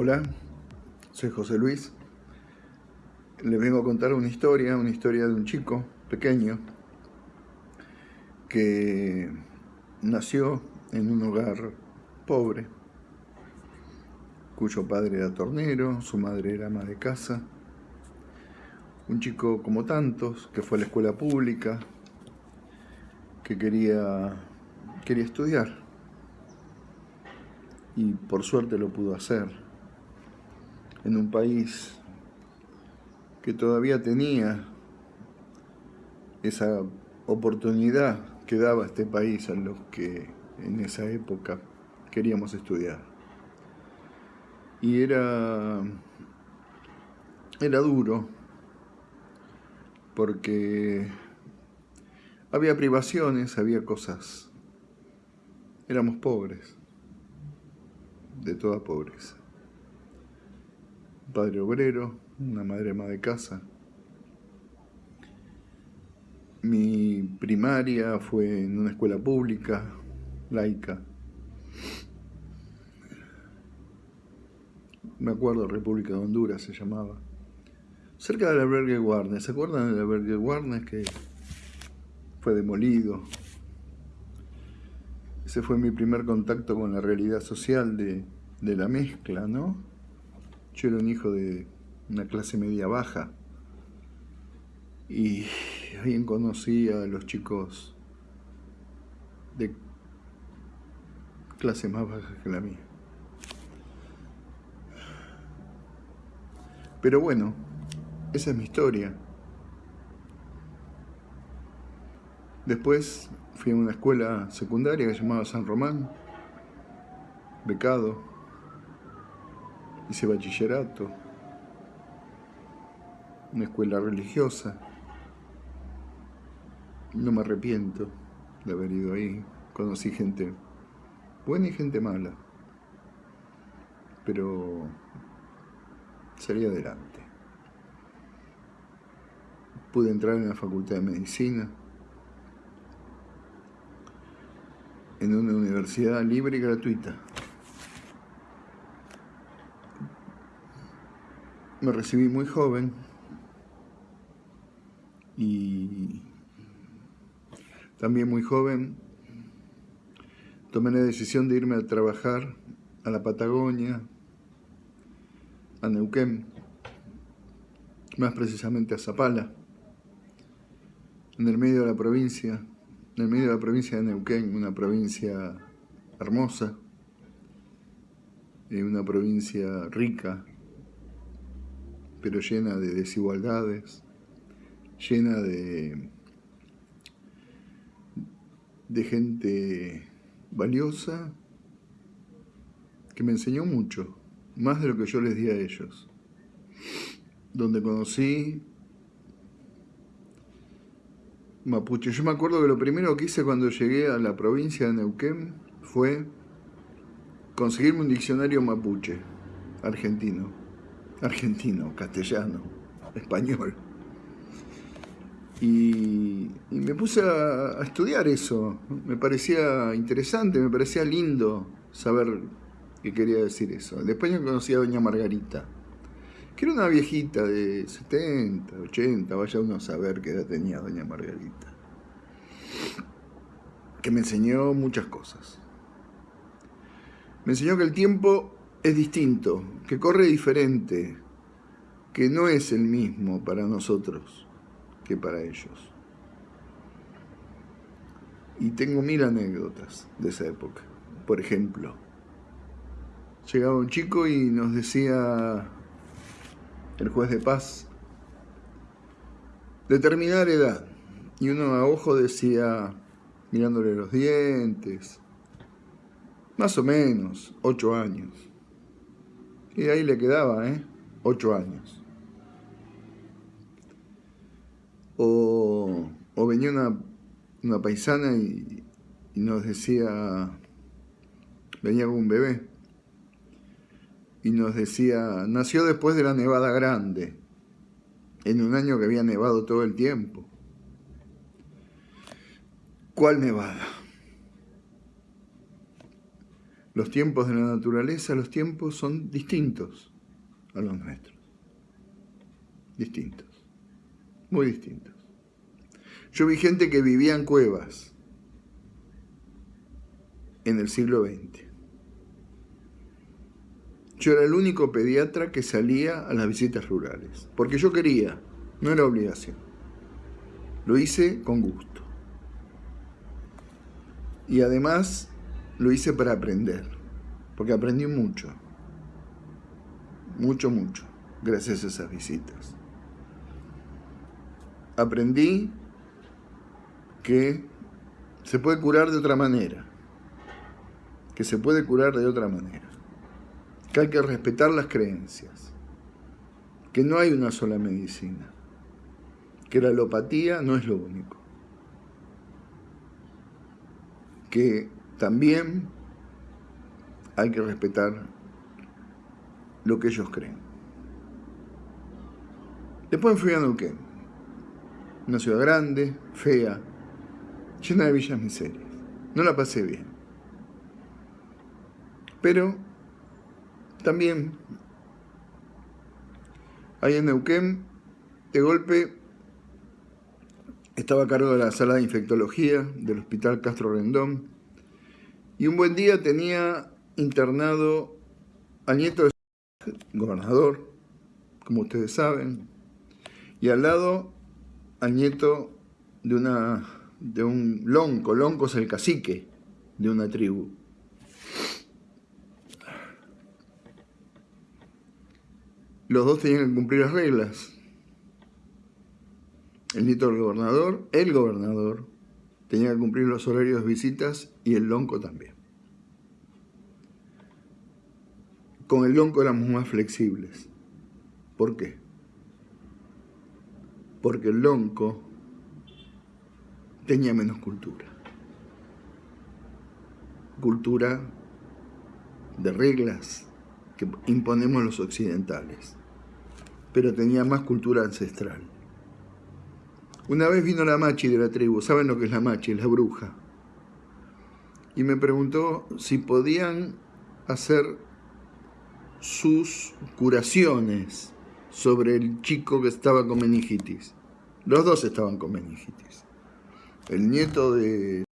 Hola, soy José Luis. Les vengo a contar una historia, una historia de un chico pequeño que nació en un hogar pobre, cuyo padre era tornero, su madre era ama de casa. Un chico como tantos, que fue a la escuela pública, que quería, quería estudiar. Y por suerte lo pudo hacer. En un país que todavía tenía esa oportunidad que daba este país a los que en esa época queríamos estudiar. Y era, era duro porque había privaciones, había cosas. Éramos pobres, de toda pobreza. Padre obrero, una madre ama de casa. Mi primaria fue en una escuela pública, laica. Me acuerdo, República de Honduras se llamaba. Cerca del albergue Warnes, ¿se acuerdan del albergue Warnes que fue demolido? Ese fue mi primer contacto con la realidad social de, de la mezcla, ¿no? Yo era un hijo de una clase media baja y alguien conocía a los chicos de clase más baja que la mía. Pero bueno, esa es mi historia. Después fui a una escuela secundaria que se llamaba San Román, becado, hice bachillerato, una escuela religiosa. No me arrepiento de haber ido ahí, conocí gente buena y gente mala, pero salí adelante. Pude entrar en la Facultad de Medicina, en una universidad libre y gratuita. Me recibí muy joven y también muy joven. Tomé la decisión de irme a trabajar a la Patagonia, a Neuquén, más precisamente a Zapala, en el medio de la provincia, en el medio de la provincia de Neuquén, una provincia hermosa, eh, una provincia rica, pero llena de desigualdades, llena de, de gente valiosa que me enseñó mucho, más de lo que yo les di a ellos, donde conocí mapuche. Yo me acuerdo que lo primero que hice cuando llegué a la provincia de Neuquén fue conseguirme un diccionario mapuche, argentino, argentino, castellano, español. Y, me puse a, estudiar eso. Me parecía interesante, me parecía lindo saber qué quería decir eso. Después yo conocí a doña Margarita, que era una viejita de 70, 80, vaya uno a saber qué edad tenía doña Margarita. Que me enseñó muchas cosas. Me enseñó que el tiempo es distinto, que corre diferente, que no es el mismo para nosotros que para ellos. Y tengo mil anécdotas de esa época. Por ejemplo, llegaba un chico y nos decía el juez de paz, determinar edad. Y uno a ojo decía, mirándole los dientes, más o menos, ocho años. Y ahí le quedaba, ¿eh? Ocho años. O, venía una, paisana y, nos decía, venía con un bebé, y nos decía, nació después de la nevada grande, en un año que había nevado todo el tiempo. ¿Cuál nevada? Los tiempos de la naturaleza, los tiempos son distintos a los nuestros. Distintos. Muy distintos. Yo vi gente que vivía en cuevas en el siglo XX. Yo era el único pediatra que salía a las visitas rurales, porque yo quería, no era obligación. Lo hice con gusto. Y además lo hice para aprender, porque aprendí mucho, mucho, mucho, gracias a esas visitas. Aprendí que se puede curar de otra manera, que se puede curar de otra manera, que hay que respetar las creencias, que no hay una sola medicina, que la alopatía no es lo único, que también hay que respetar lo que ellos creen. Después fui a Neuquén, una ciudad grande, fea, llena de villas miserias. No la pasé bien. Pero también ahí en Neuquén, de golpe, estaba a cargo de la sala de infectología del Hospital Castro Rendón y un buen día tenía internado al nieto del gobernador, como ustedes saben, y al lado al nieto de una de un lonco, lonco es el cacique de una tribu. Los dos tenían que cumplir las reglas. El nieto del gobernador, el gobernador, tenía que cumplir los horarios de visitas y el lonco también. Con el lonco éramos más flexibles. ¿Por qué? Porque el lonco tenía menos cultura. Cultura de reglas que imponemos los occidentales, pero tenía más cultura ancestral. Una vez vino la machi de la tribu, ¿saben lo que es la machi? La bruja. Y me preguntó si podían hacer sus curaciones sobre el chico que estaba con meningitis. Los dos estaban con meningitis el nieto de...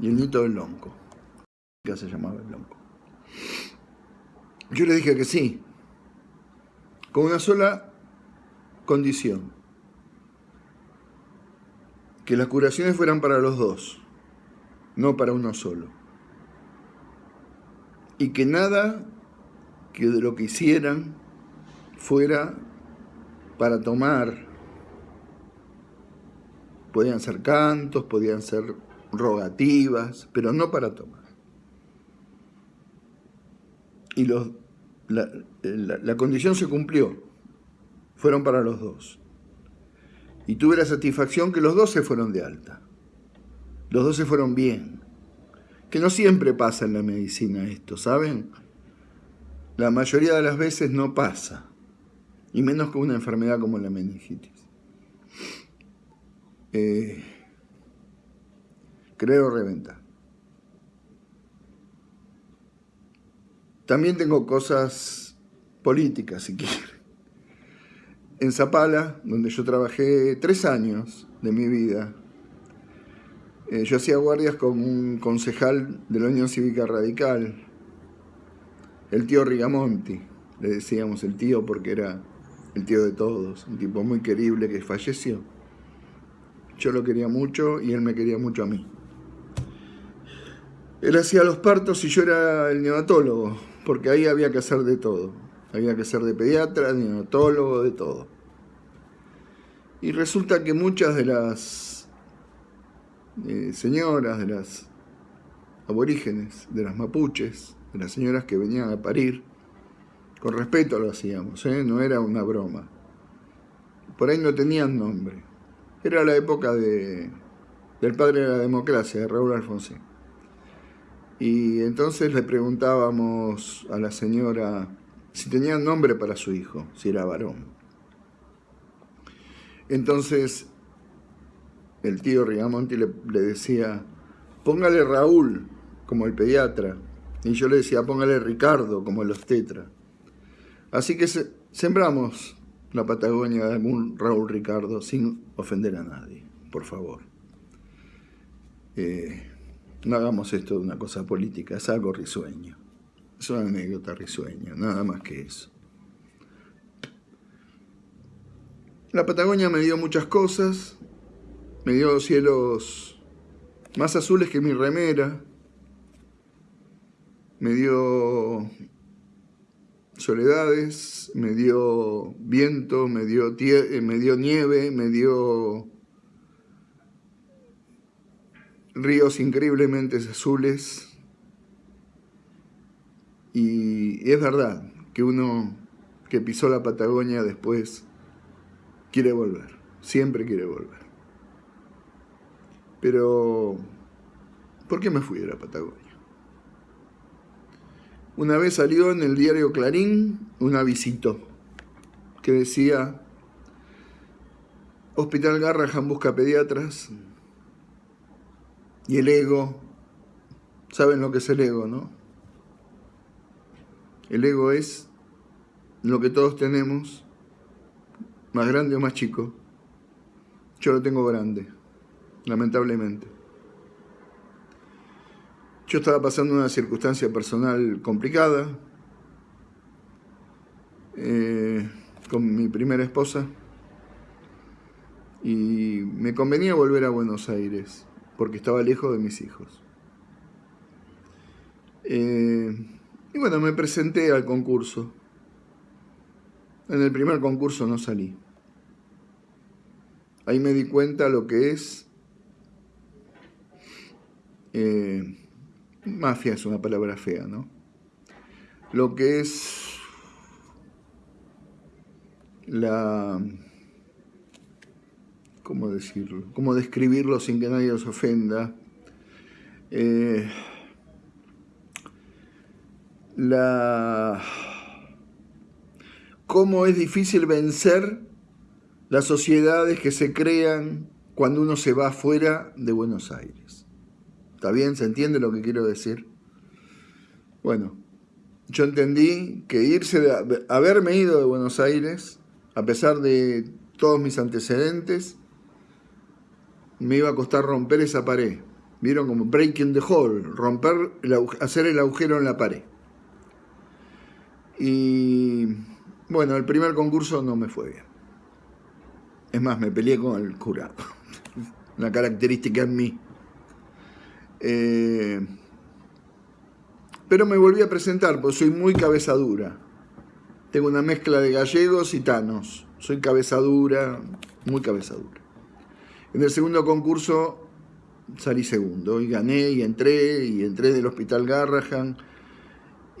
y el nieto del Lonco, que se llamaba el Lonco. Yo le dije que sí, con una sola condición, que las curaciones fueran para los dos, no para uno solo. Y que nada que de lo que hicieran fuera para tomar Podían ser cantos, podían ser rogativas, pero no para tomar. Y la condición se cumplió, fueron para los dos. Y tuve la satisfacción que los dos se fueron de alta. Los dos se fueron bien. Que no siempre pasa en la medicina esto, ¿saben? La mayoría de las veces no pasa. Y menos con una enfermedad como la meningitis. Eh, creo reventar. También tengo cosas políticas, si quieren. En Zapala, donde yo trabajé tres años de mi vida, eh, yo hacía guardias con un concejal de la Unión Cívica Radical, el tío Rigamonti, le decíamos el tío porque era el tío de todos, un tipo muy querible que falleció. Yo lo quería mucho y él me quería mucho a mí. Él hacía los partos y yo era el neonatólogo, porque ahí había que hacer de todo. Había que ser de pediatra, de neonatólogo, de todo. Y resulta que muchas de las eh, señoras, de las aborígenes, de las mapuches, de las señoras que venían a parir, con respeto lo hacíamos, ¿eh? no era una broma. Por ahí no tenían nombre. Era la época de, del padre de la democracia, de Raúl Alfonsín. Y entonces le preguntábamos a la señora si tenía nombre para su hijo, si era varón. Entonces el tío Rigamonti le, decía, póngale Raúl como el pediatra. Y yo le decía, póngale Ricardo, como los tetra. Así que sembramos la Patagonia de algún Raúl Ricardo sin ofender a nadie, por favor. Eh, no hagamos esto de una cosa política, es algo risueño. Es una anécdota risueña, nada más que eso. La Patagonia me dio muchas cosas, me dio cielos más azules que mi remera, me dio soledades, me dio viento, me dio, eh, me dio nieve, me dio ríos increíblemente azules. Y es verdad que uno que pisó la Patagonia después quiere volver, siempre quiere volver. Pero, ¿por qué me fui de la Patagonia? Una vez salió en el diario Clarín un avisito que decía Hospital Garrahan busca pediatras y el ego, saben lo que es el ego, ¿no? El ego es lo que todos tenemos, más grande o más chico. Yo lo tengo grande, lamentablemente. Yo estaba pasando una circunstancia personal complicada eh, con mi primera esposa y me convenía volver a Buenos Aires porque estaba lejos de mis hijos. Eh, y bueno, me presenté al concurso. En el primer concurso no salí. Ahí me di cuenta lo que es eh, Mafia es una palabra fea, ¿no? Lo que es la... ¿Cómo decirlo? ¿Cómo describirlo sin que nadie os ofenda? Eh, la... Cómo es difícil vencer las sociedades que se crean cuando uno se va fuera de Buenos Aires. ¿Está bien? ¿Se entiende lo que quiero decir? Bueno, yo entendí que irse de, haberme ido de Buenos Aires, a pesar de todos mis antecedentes, me iba a costar romper esa pared. Vieron como breaking the hole, romper, hacer el agujero en la pared. Y bueno, el primer concurso no me fue bien. Es más, me peleé con el jurado. Una característica en mí. Eh, pero me volví a presentar, porque soy muy cabeza dura. Tengo una mezcla de gallegos y tanos. Soy cabeza dura, muy cabeza dura. En el segundo concurso salí segundo y gané y entré y entré del Hospital Garrahan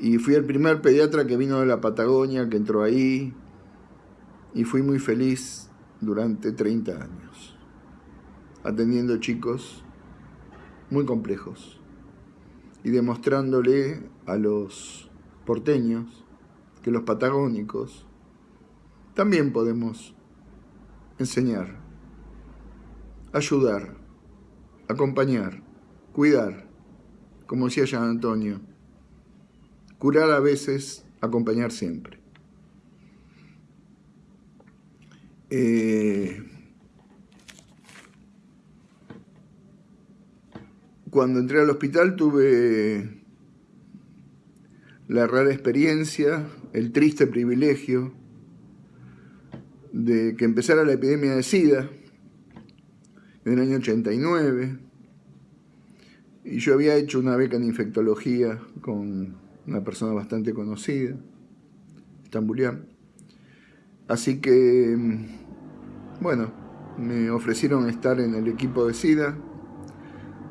y fui el primer pediatra que vino de la Patagonia, que entró ahí. Y fui muy feliz durante 30 años, atendiendo chicos muy complejos y demostrándole a los porteños que los patagónicos también podemos enseñar, ayudar, acompañar, cuidar, como decía Jean Antonio, curar a veces, acompañar siempre. Eh, Cuando entré al hospital tuve la rara experiencia, el triste privilegio de que empezara la epidemia de SIDA en el año 89 y yo había hecho una beca en infectología con una persona bastante conocida, Estambulián. Así que, bueno, me ofrecieron estar en el equipo de SIDA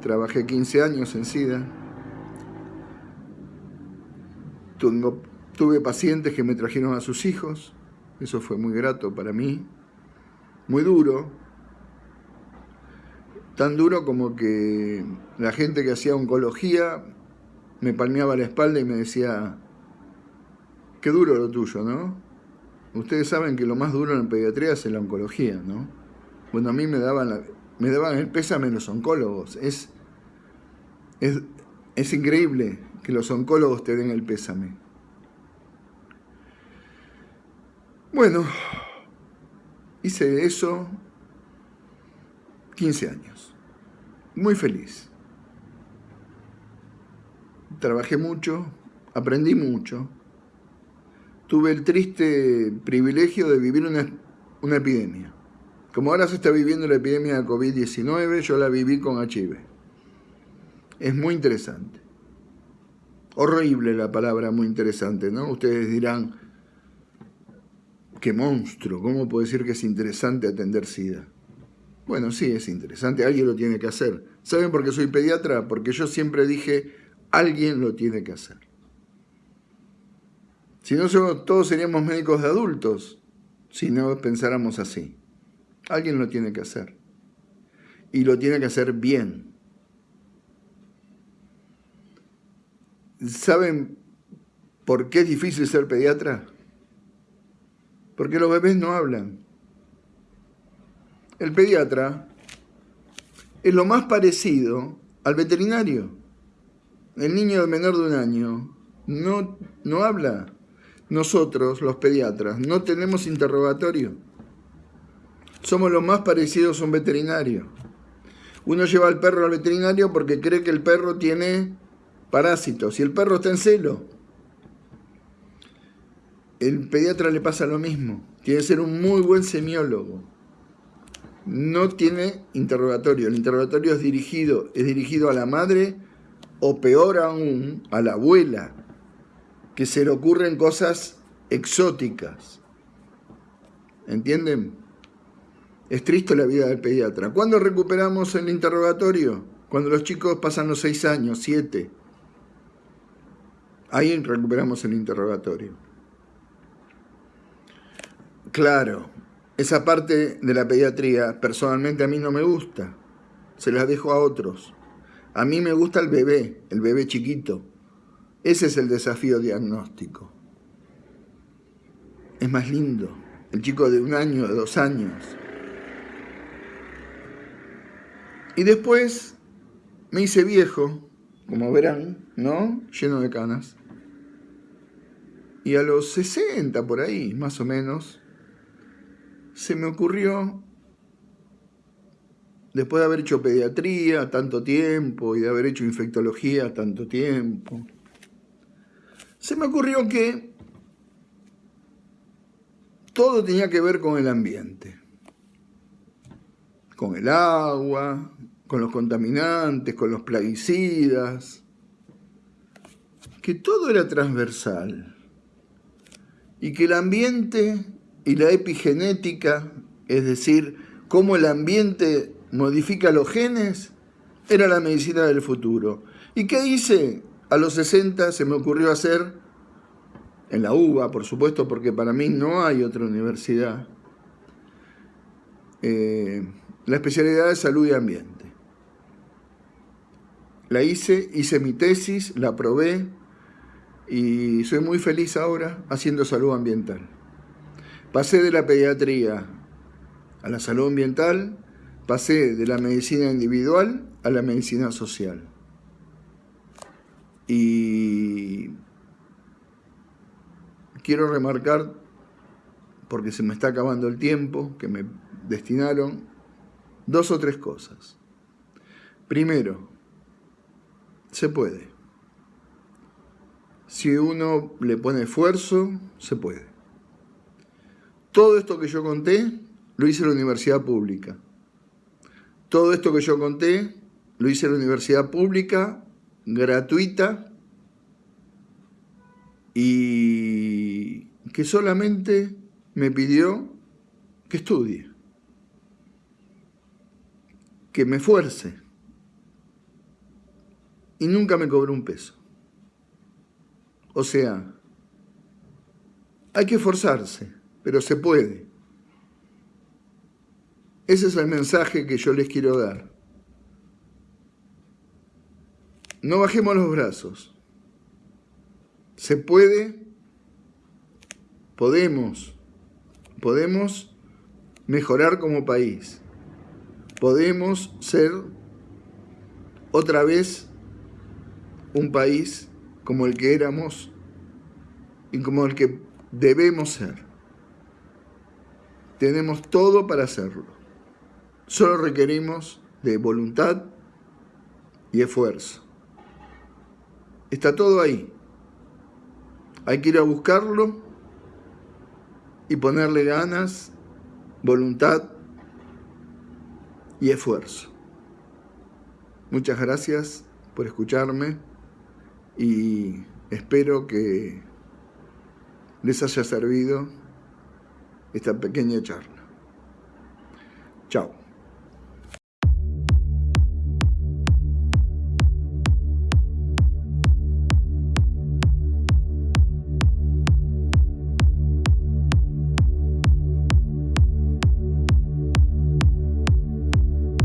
Trabajé 15 años en SIDA. tuve pacientes que me trajeron a sus hijos. Eso fue muy grato para mí. Muy duro. Tan duro como que la gente que hacía oncología me palmeaba la espalda y me decía, qué duro lo tuyo, ¿no? Ustedes saben que lo más duro en pediatría es la oncología, ¿no? Bueno, a mí me daban la, me daban el pésame los oncólogos. Es, es, Es increíble que los oncólogos te den el pésame. Bueno, hice eso 15 años. Muy feliz. Trabajé mucho, aprendí mucho. Tuve el triste privilegio de vivir una, una epidemia. Como ahora se está viviendo la epidemia de COVID-19, yo la viví con HIV. Es muy interesante. Horrible la palabra, muy interesante, ¿no? Ustedes dirán, qué monstruo, ¿cómo puedo decir que es interesante atender SIDA? Bueno, sí, es interesante, alguien lo tiene que hacer. ¿Saben por qué soy pediatra? Porque yo siempre dije, alguien lo tiene que hacer. Si no, todos seríamos médicos de adultos, si no pensáramos así. Alguien lo tiene que hacer. Y lo tiene que hacer bien. ¿Saben por qué es difícil ser pediatra? Porque los bebés no hablan. El pediatra es lo más parecido al veterinario. El niño menor de un año no, no habla. Nosotros, los pediatras, no tenemos interrogatorio. Somos lo más parecidos a un veterinario. Uno lleva al perro al veterinario porque cree que el perro tiene parásitos y el perro está en celo. El pediatra le pasa lo mismo. Tiene que ser un muy buen semiólogo no tiene interrogatorio. El interrogatorio es dirigido, es dirigido a la madre o peor aún, a la abuela, que se le ocurren cosas exóticas. ¿Entienden? Es triste la vida del pediatra. ¿Cuándo recuperamos el interrogatorio? Cuando los chicos pasan los seis años, siete. Ahí recuperamos el interrogatorio. Claro, esa parte de la pediatría personalmente a mí no me gusta, se la dejo a otros. A mí me gusta el bebé, el bebé chiquito. Ese es el desafío diagnóstico. Es más lindo, el chico de un año, de dos años. Y después me hice viejo, como verán, ¿no? Lleno de canas. Y a los 60 por ahí, más o menos, se me ocurrió, después de haber hecho pediatría tanto tiempo y de haber hecho infectología tanto tiempo, se me ocurrió que todo tenía que ver con el ambiente, con el agua, con los contaminantes, con los plaguicidas, que todo era transversal y que el ambiente y la epigenética, es decir, cómo el ambiente modifica los genes, era la medicina del futuro. ¿Y qué hice? A los 60 se me ocurrió hacer, en la UBA, por supuesto, porque para mí no hay otra universidad, eh, la especialidad de salud y ambiente. La hice, hice mi tesis, la aprobé y soy muy feliz ahora haciendo salud ambiental. Pasé de la pediatría a la salud ambiental, pasé de la medicina individual a la medicina social. Y quiero remarcar, porque se me está acabando el tiempo que me destinaron, dos o tres cosas. Primero, se puede. Si uno le pone esfuerzo, se puede. Todo esto que yo conté lo hice en la universidad pública. Todo esto que yo conté lo hice en la universidad pública, gratuita, y que solamente me pidió que estudie, que me esfuerce, y nunca me cobró un peso. O sea, hay que esforzarse pero se puede. Ese es el mensaje que yo les quiero dar. No bajemos los brazos. Se puede, podemos, podemos mejorar como país. Podemos ser otra vez un país como el que éramos y como el que debemos ser. Tenemos todo para hacerlo. Solo requerimos de voluntad y esfuerzo. Está todo ahí. Hay que ir a buscarlo y ponerle ganas, voluntad y esfuerzo. Muchas gracias por escucharme y espero que les haya servido esta pequeña charla. Chao.